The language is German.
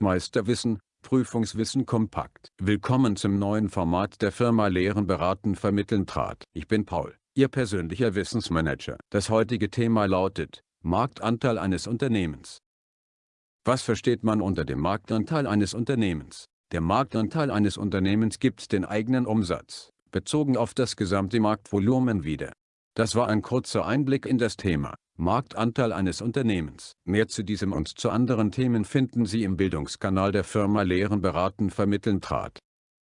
Meisterwissen, Prüfungswissen kompakt. Willkommen zum neuen Format der Firma Lehren beraten vermitteln trat. Ich bin Paul, Ihr persönlicher Wissensmanager. Das heutige Thema lautet, Marktanteil eines Unternehmens. Was versteht man unter dem Marktanteil eines Unternehmens? Der Marktanteil eines Unternehmens gibt den eigenen Umsatz, bezogen auf das gesamte Marktvolumen wieder. Das war ein kurzer Einblick in das Thema. Marktanteil eines Unternehmens. Mehr zu diesem und zu anderen Themen finden Sie im Bildungskanal der Firma Lehren beraten vermitteln trat.